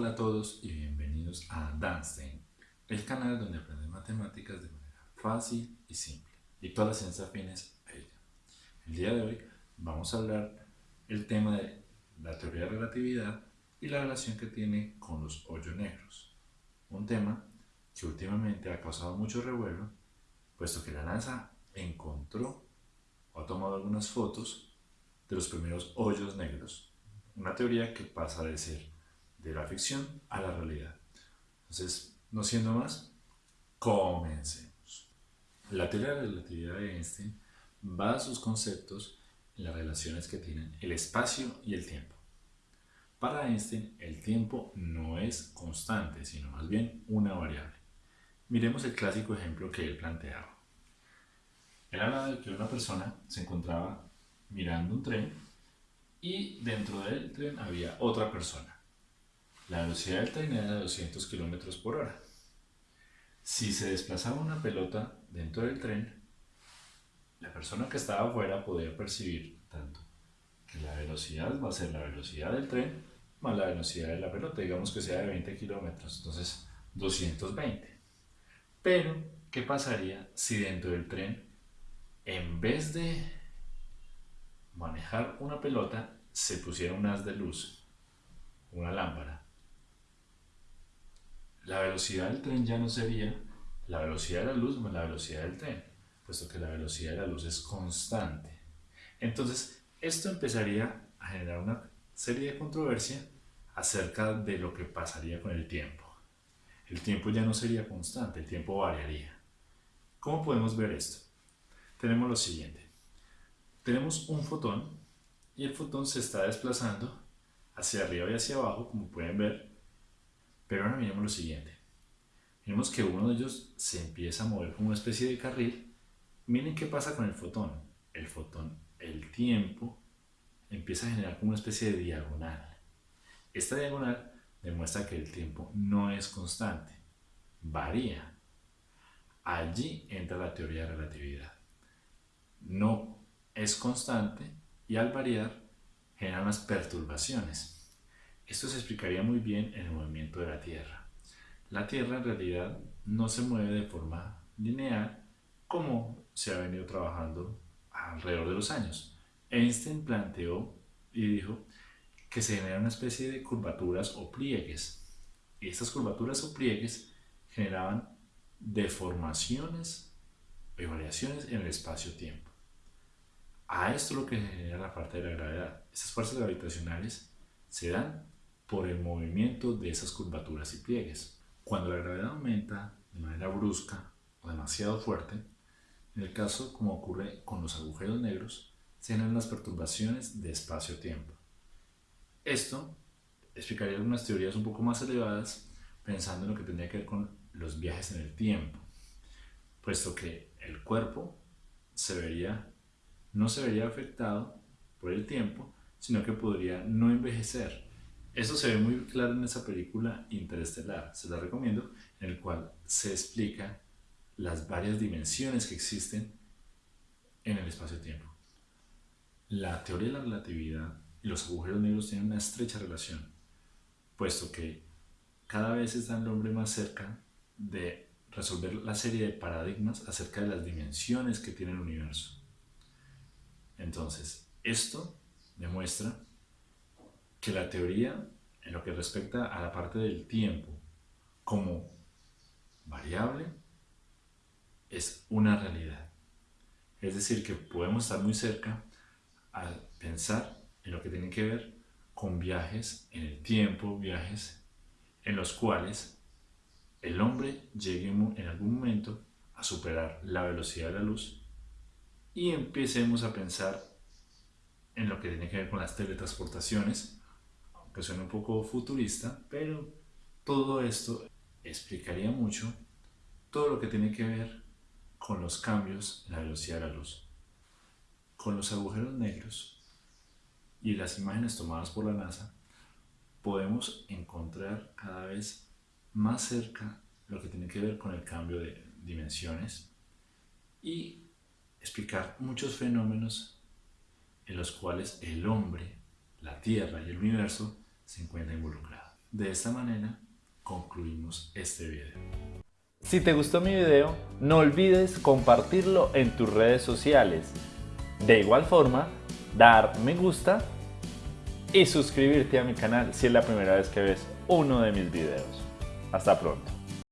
Hola a todos y bienvenidos a Danstein, el canal donde aprendes matemáticas de manera fácil y simple y todas las ciencias afines a ella. El día de hoy vamos a hablar el tema de la teoría de relatividad y la relación que tiene con los hoyos negros. Un tema que últimamente ha causado mucho revuelo, puesto que la NASA encontró o ha tomado algunas fotos de los primeros hoyos negros. Una teoría que pasa de ser de la ficción a la realidad. Entonces, no siendo más, comencemos. La teoría de la relatividad de Einstein va a sus conceptos en las relaciones que tienen el espacio y el tiempo. Para Einstein, el tiempo no es constante, sino más bien una variable. Miremos el clásico ejemplo que él planteaba. Él hablaba de que una persona se encontraba mirando un tren y dentro del tren había otra persona. La velocidad del tren era de 200 km por hora. Si se desplazaba una pelota dentro del tren, la persona que estaba afuera podía percibir tanto que la velocidad va a ser la velocidad del tren más la velocidad de la pelota, digamos que sea de 20 kilómetros, entonces 220. Pero, ¿qué pasaría si dentro del tren, en vez de manejar una pelota, se pusiera un haz de luz, una lámpara? Velocidad del tren ya no sería la velocidad de la luz más la velocidad del tren, puesto que la velocidad de la luz es constante. Entonces, esto empezaría a generar una serie de controversia acerca de lo que pasaría con el tiempo. El tiempo ya no sería constante, el tiempo variaría. ¿Cómo podemos ver esto? Tenemos lo siguiente. Tenemos un fotón y el fotón se está desplazando hacia arriba y hacia abajo, como pueden ver, pero ahora miremos lo siguiente. Miremos que uno de ellos se empieza a mover como una especie de carril. Miren qué pasa con el fotón. El fotón, el tiempo, empieza a generar como una especie de diagonal. Esta diagonal demuestra que el tiempo no es constante, varía. Allí entra la teoría de relatividad. No es constante y al variar genera unas perturbaciones. Esto se explicaría muy bien en el movimiento de la Tierra. La Tierra en realidad no se mueve de forma lineal como se ha venido trabajando alrededor de los años. Einstein planteó y dijo que se genera una especie de curvaturas o pliegues. Y estas curvaturas o pliegues generaban deformaciones y variaciones en el espacio-tiempo. A esto lo que genera la parte de la gravedad. Estas fuerzas gravitacionales se dan por el movimiento de esas curvaturas y pliegues. Cuando la gravedad aumenta de manera brusca o demasiado fuerte, en el caso como ocurre con los agujeros negros, se generan las perturbaciones de espacio-tiempo. Esto explicaría algunas teorías un poco más elevadas pensando en lo que tendría que ver con los viajes en el tiempo, puesto que el cuerpo no se vería afectado por el tiempo, sino que podría no envejecer eso se ve muy claro en esa película Interestelar, se la recomiendo, en el cual se explica las varias dimensiones que existen en el espacio-tiempo. La teoría de la relatividad y los agujeros negros tienen una estrecha relación, puesto que cada vez está el hombre más cerca de resolver la serie de paradigmas acerca de las dimensiones que tiene el universo. Entonces, esto demuestra que la teoría, en lo que respecta a la parte del tiempo como variable, es una realidad. Es decir, que podemos estar muy cerca al pensar en lo que tiene que ver con viajes en el tiempo, viajes en los cuales el hombre llegue en algún momento a superar la velocidad de la luz y empecemos a pensar en lo que tiene que ver con las teletransportaciones que suena un poco futurista, pero todo esto explicaría mucho todo lo que tiene que ver con los cambios en la velocidad de la luz. Con los agujeros negros y las imágenes tomadas por la NASA, podemos encontrar cada vez más cerca lo que tiene que ver con el cambio de dimensiones y explicar muchos fenómenos en los cuales el hombre, la Tierra y el universo se encuentra involucrado. De esta manera concluimos este video. Si te gustó mi video, no olvides compartirlo en tus redes sociales. De igual forma, dar me gusta y suscribirte a mi canal si es la primera vez que ves uno de mis videos. Hasta pronto.